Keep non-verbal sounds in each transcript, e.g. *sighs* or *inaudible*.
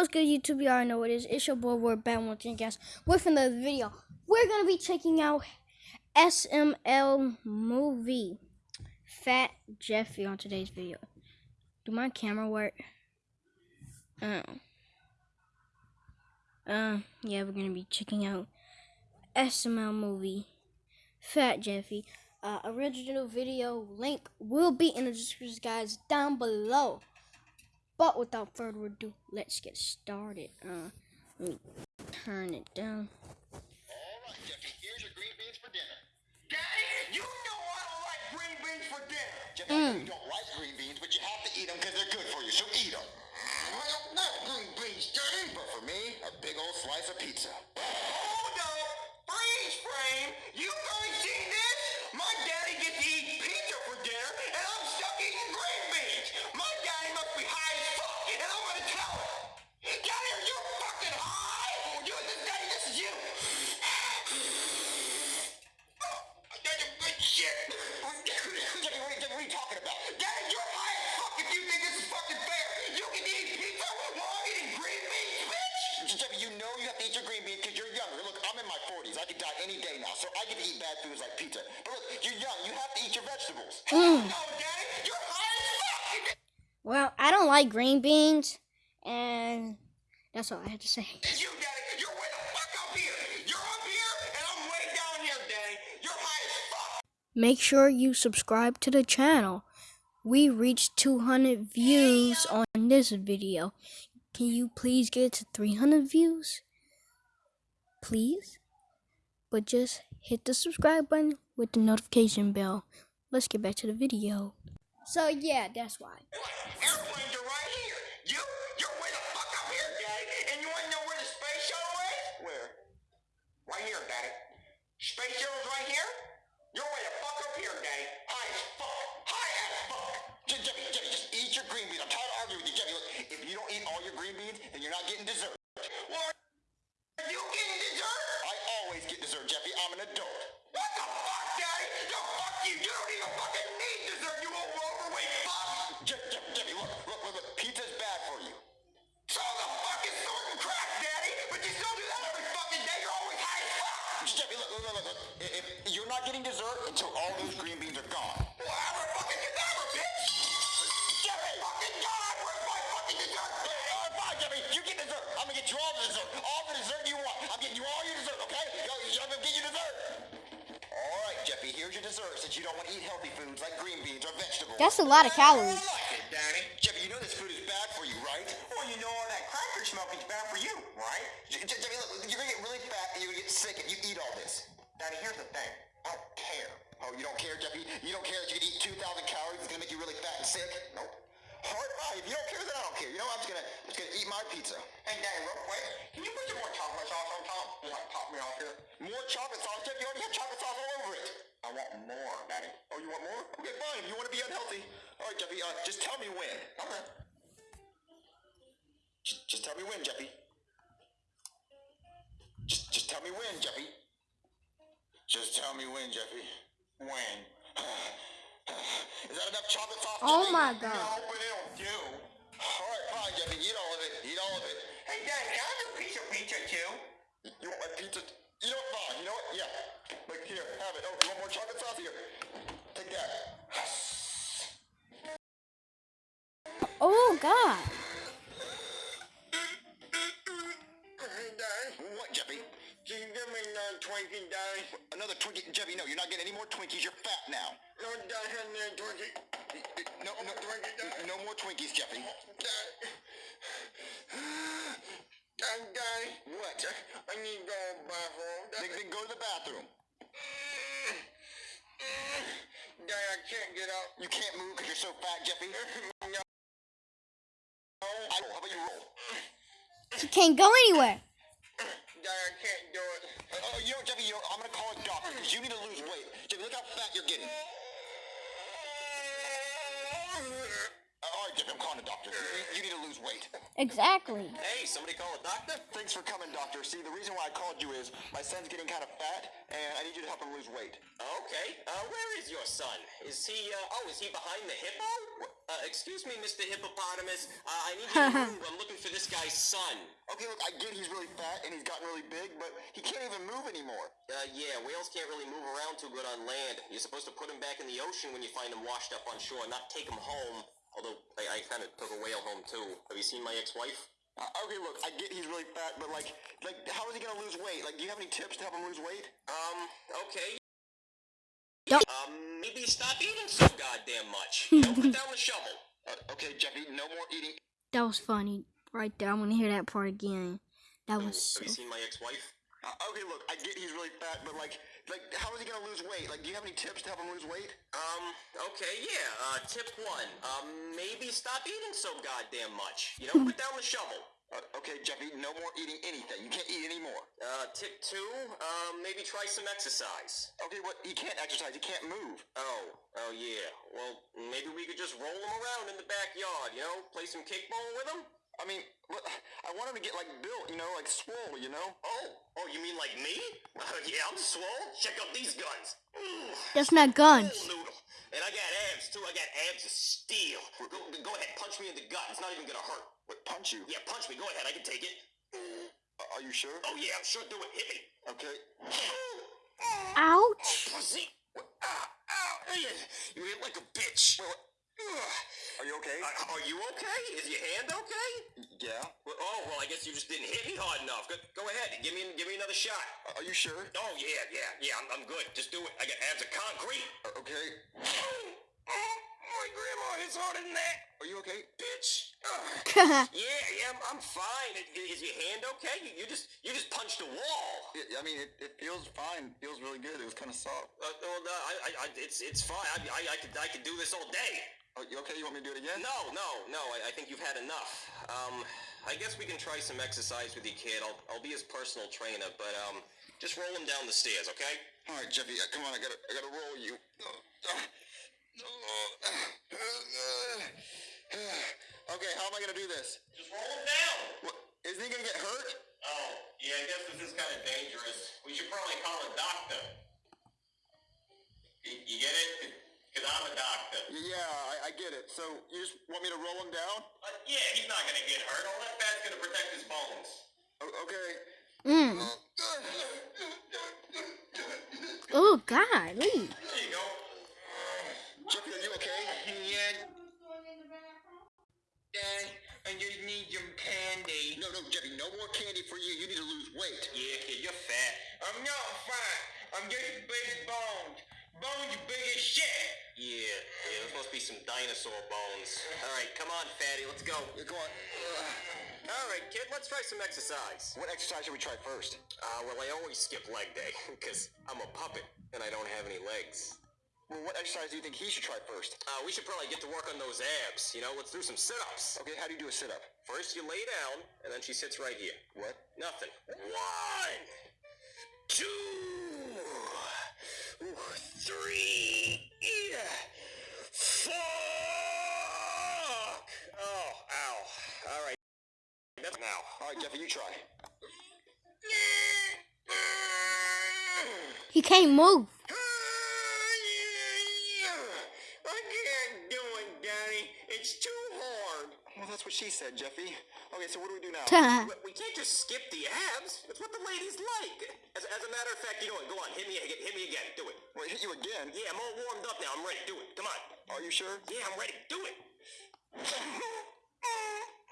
what's good, YouTube? You already know what it is. It's your boy, back once again, guys. With another video. We're to be checking out SML movie. Fat Jeffy on today's video. Do my camera work? Oh. Uh, yeah, we're to be checking out SML movie. Fat Jeffy. Uh, original video link will be in the description, guys, down below. But without further ado, let's get started. Uh, let me turn it down. Alright, Jeffy, here's your green beans for dinner. Daddy, you know I don't like green beans for dinner. Jeffy, I know you don't like green beans, but you have to eat them because they're good for you, so eat them. Well, not green beans, Daddy. But for me, a big old slice of pizza. Jimmy, what, are- what you talking about? Daddy, you're high as fuck if you think this is fucking fair. You can eat pizza while I'm eating green beans, bitch. Jimmy, you know you have to eat your green beans because you're younger. Look, I'm in my 40s. I could die any day now, so I get to eat bad foods like pizza. But look, you're young. You have to eat your vegetables. No, Daddy, you're high as fuck. Well, I don't like green beans, and that's all I have to say. Make sure you subscribe to the channel. We reached 200 views on this video. Can you please get to 300 views? Please? But just hit the subscribe button with the notification bell. Let's get back to the video. So yeah, that's why. Space right here? You're way the fuck up here, Daddy. High as fuck. High as fuck. J- Jeffy, Jeffy, just eat your green beans. I'm tired of arguing with you. Look, if you don't eat all your green beans, then you're not getting dessert. Well, all the dessert. All the dessert you want. I'm getting you all your dessert, okay? I'm gonna get you dessert. All right, Jeffy, here's your dessert since you don't want to eat healthy foods like green beans or vegetables. That's a lot of calories. I like it, Danny. Jeffy, you know this food is bad for you, right? Well, you know all that cracker smoking's bad for you, right? J- Jeffy, look, you're gonna get really fat and you're gonna get sick if you eat all this. Danny, here's the thing. I don't care. Oh, you don't care, Jeffy? You don't care that you can eat 2,000 calories? It's gonna make you really fat and sick? Nope. Hard fine. If you don't care, then I don't care. You know, I'm just gonna, I'm just gonna eat my pizza. Hey, Danny, real quick, can you put some more chocolate sauce on top? You like pop me off here? More chocolate sauce, Jeff? You already have chocolate sauce all over it. I want more, Daddy. Oh, you want more? Okay, fine. If you want to be unhealthy, all right, Jeffy. Uh, just tell me when. Okay. Just, just tell me when, Jeffy. Just, just tell me when, Jeffy. Just tell me when, Jeffy. When? *sighs* *sighs* Is that enough chocolate sauce? Oh Jeffy? my God. No, but it'll do. All right, fine, Jeffy. Eat all of it. Eat all of it. Hey, Dad, can I have a piece of pizza too? You want my pizza? You know what? Fine. You know what? Yeah. Look here. Have it. Oh, you want more chocolate sauce? Here. Take that. Oh God. Another Twinkie? Jeffy, no, you're not getting any more Twinkies. You're fat now. No, Dad, have another Twinkie. No, no, Twinkie, Dad. No more Twinkies, Jeffy. Dad. Dad, Daddy. What? I need to go to the bathroom. Then, then go to the bathroom. Dad, I can't get up. You can't move because you're so fat, Jeffy? *laughs* no. I roll. How about you roll? He can't go anywhere. You need to lose weight. Jeffy, look how fat you're getting. All right, Jeffy, I'm calling a doctor. You, you need to lose weight. Exactly. Hey, somebody call a doctor? Thanks for coming, doctor. See, the reason why I called you is my son's getting kind of fat, and I need you to help him lose weight. Okay. Uh, where is your son? Is he, uh, oh, is he behind the hippo? Uh, excuse me, Mr. Hippopotamus. Uh, I need you to *laughs* move. I'm looking for this guy's son. Okay, look, I get he's really fat and he's gotten really big, but he can't even move anymore. Uh, yeah, whales can't really move around too good on land. You're supposed to put him back in the ocean when you find him washed up on shore, not take him home. Although, I, I kind of took a whale home too. Have you seen my ex-wife? Uh, okay, look, I get he's really fat, but like, like, how is he gonna lose weight? Like, do you have any tips to help him lose weight? Um, okay. Don't- Um, maybe stop eating so goddamn much. You know, put down the shovel. *laughs* Uh, okay, Jeffy, no more eating. That was funny. Right there. I want to hear that part again. That Oh, was so. have you seen my ex-wife? Uh, okay, look, I get he's really fat, but like, like, how is he gonna lose weight? Like, do you have any tips to help him lose weight? Um, okay, yeah. Uh, tip one. Um, maybe stop eating so goddamn much. You know, put down the shovel. Uh, okay, Jeffy, no more eating anything. You can't eat anymore. Uh, tip two. Um, maybe try some exercise. Okay, what? He can't exercise. He can't move. Oh, oh yeah. Well, maybe we could just roll him around in the backyard, you know? Play some kickball with him? I mean, look, *sighs* I want him to get like built, you know, like swole, you know. Oh, oh, you mean like me? *laughs* yeah, I'm swole. Check out these guns. Ooh, *sighs* That's not guns. full noodle. And I got abs too. I got abs of steel. Go, go ahead, punch me in the gut. It's not even gonna hurt. What? Punch you? Yeah, punch me. Go ahead. I can take it. Uh, are you sure? Oh yeah, I'm sure. Do it. Hit me. Okay. Ouch. Pussy. Ah, ow. You hit like a bitch. Ugh. *sighs* Are you okay? Uh, are you okay? Is your hand okay? yeah. Well, oh, well, I guess you just didn't hit me hard enough. Go, go ahead. Give me, give me another shot. Uh, are you sure? Oh, yeah, yeah, yeah. I'm, I'm good. Just do it. I got abs of concrete. Uh, okay. *sighs* My grandma hits harder than that. Are you okay? Bitch. *laughs* Yeah, yeah, I'm, I'm fine. Is your hand okay? You, you just, you just punched a wall. Yeah, I mean, it, it feels fine. feels really good. It was kind of soft. Uh, well, I, I, I, it's, it's fine. I, I, I could, I could do this all day. Oh, you okay? You want me to do it again? No, no, no. I, I think you've had enough. Um, I guess we can try some exercise with you, kid. I'll, I'll be his personal trainer, but um, just roll him down the stairs, okay? All right, Jeffy. Come on. I gotta, I gotta roll you. okay. How am I gonna do this? Just roll him down. What? Isn't he gonna get hurt? Oh, yeah. I guess this is kind of dangerous. We should probably call a doctor. I, I get it. So you just want me to roll him down? Uh, yeah, he's not gonna get hurt. All that fat's gonna protect his bones. O- okay. Mm. Oh, golly. There you go. Jeffy, are you okay? Yeah. Dad, I just need some candy. No, no, Jeffy. No more candy for you. You need to lose weight. Yeah, kid, you're fat. I'm not fat. I'm just big bones. Bones big as shit. Yeah, yeah, there's supposed to be some dinosaur bones. All right, come on, fatty, let's go. Yeah, go on. All right, kid, let's try some exercise. What exercise should we try first? Uh, well, I always skip leg day *laughs* because I'm a puppet and I don't have any legs. Well, what exercise do you think he should try first? Uh, we should probably get to work on those abs. You know, let's do some sit-ups. Okay, how do you do a sit-up? First, you lay down, and then she sits right here. What? Nothing. One, two, three, four. Oh, ow. All right. That's now. All right, Jeffy, you try. He can't move. I can't do it, Daddy. It's too hard. Well, that's what she said, Jeffy. Okay, so what do we do now? *laughs* But we can't just skip the abs. That's what the ladies like. As, as a matter of fact, you know what? Go on, hit me again. Hit me again. Do it. Well, hit you again. Yeah, I'm all warmed up now. I'm ready. Do it. Come on. Are you sure? Yeah, I'm ready. Do it. *laughs*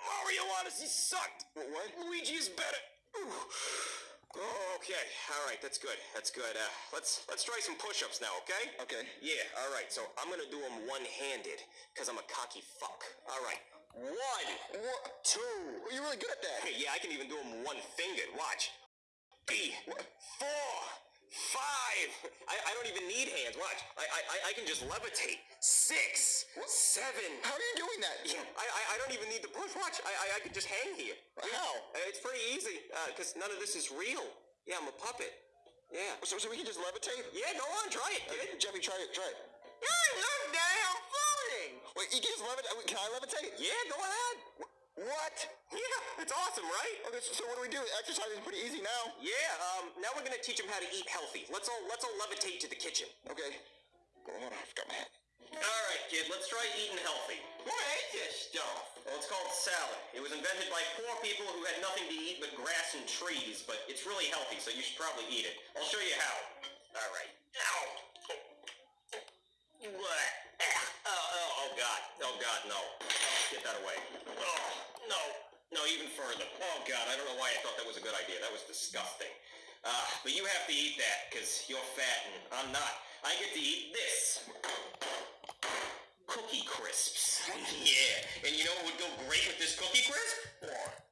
Mario Odyssey sucked. What? what? Luigi is better. Oh, okay. All right. That's good. That's good. Uh, let's let's try some push-ups now. Okay? Okay. Yeah. All right. So I'm gonna do them one-handed because I'm a cocky fuck. All right. One. Two. Well, you're really good at that. Hey, yeah, I can even do them one-fingered. Watch. Three. Four. Five. I, I don't even need hands. Watch. I, I I- I can just levitate. Six. Seven. How are you doing that? Yeah, I, I, I don't even need the push. Watch, I, I, I could just hang here. How? Uh, It's pretty easy, because none of this is real. Yeah, I'm a puppet. Yeah. So, so we can just levitate? Yeah, go on, try it, Uh. Jeffy, try it. Try it. Yeah, I'm floating. Wait, you can just levitate? Uh, can I levitate? Yeah, go ahead. What? Yeah, it's awesome, right? Okay, so what do we do? Exercise is pretty easy now. Yeah, um, now we're gonna teach him how to eat healthy. Let's all let's all levitate to the kitchen. Okay. Hold on, I forgot my hat. Alright, kid, let's try eating healthy. What is this stuff? Well, it's called salad. It was invented by poor people who had nothing to eat but grass and trees, but it's really healthy, so you should probably eat it. I'll show you how. Alright. Ow! What? Oh, oh, oh, God. Oh, God, no. Oh, get that away. Oh, no. No, even further. Oh, God, I don't know why I thought that was a good idea. That was disgusting. Uh, but you have to eat that, because you're fat and I'm not. I get to eat this. Cookie crisps. *laughs* yeah. And you know what would go great with this cookie crisp? What?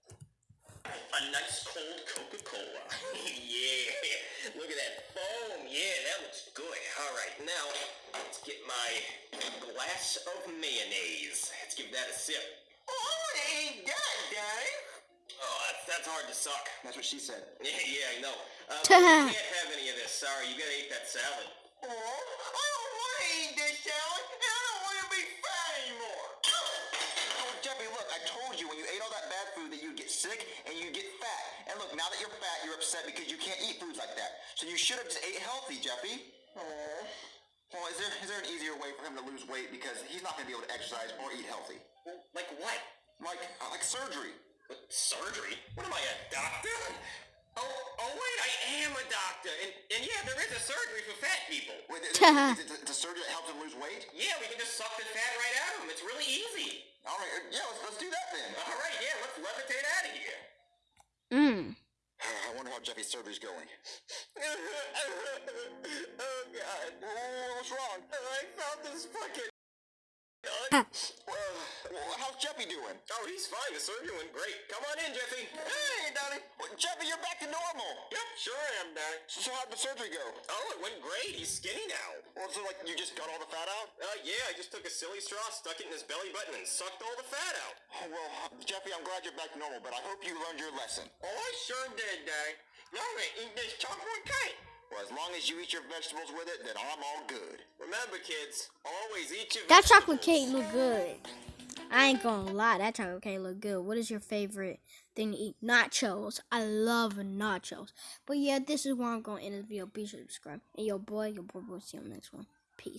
A nice cold Coca-Cola. *laughs* yeah. Look at that foam. Yeah, that looks good. All right, now let's get my glass of mayonnaise. Let's give that a sip. Oh, I want to eat that, Daddy. Oh, that's, that's hard to suck. That's what she said. Yeah, *laughs* yeah, I know. Uh, *laughs* but you can't have any of this. Sorry, you gotta eat that salad. Oh, I don't want to eat this salad, sick and you'd get fat. And look, now that you're fat, you're upset because you can't eat foods like that. So you should have just ate healthy, Jeffy. Oh. Well, is there is there an easier way for him to lose weight because he's not going to be able to exercise or eat healthy? Like what? Like uh, like surgery. What, surgery? What am I, a doctor? Oh, oh wait, I am a doctor. And, and yeah, there is a surgery for fat people. Wait, is, is, is it the surgery that helps him lose weight? Yeah, we can just suck the fat right out of them. It's really easy. All right, yeah, let's, let's do that then. All right, yeah, let's levitate out of here. Mmm. *sighs* I wonder how Jeffy's surgery's going. *laughs* oh, God. Whoa, what's wrong? I found this fucking... Ha. Well, how's Jeffy doing? Oh, he's fine. The surgery went great. Come on in, Jeffy. Hey, Donnie. Well, Jeffy, you're back to normal. Yep, sure I am, Daddy. So, so how'd the surgery go? Oh, it went great. He's skinny now. Well, so like you just got all the fat out? Uh, yeah, I just took a silly straw, stuck it in his belly button, and sucked all the fat out. Oh, well, Jeffy, I'm glad you're back to normal, but I hope you learned your lesson. Oh, I sure did, Daddy. Now I'm gonna eat this chocolate cake. Well, as long as you eat your vegetables with it, then I'm all good. Remember, kids, always eat your That chocolate cake look good. I ain't gonna lie, that chocolate cake look good. What is your favorite thing to eat? Nachos. I love nachos. But yeah, this is where I'm gonna end this video. Be sure to subscribe. And your boy, your boy, will see you on the next one.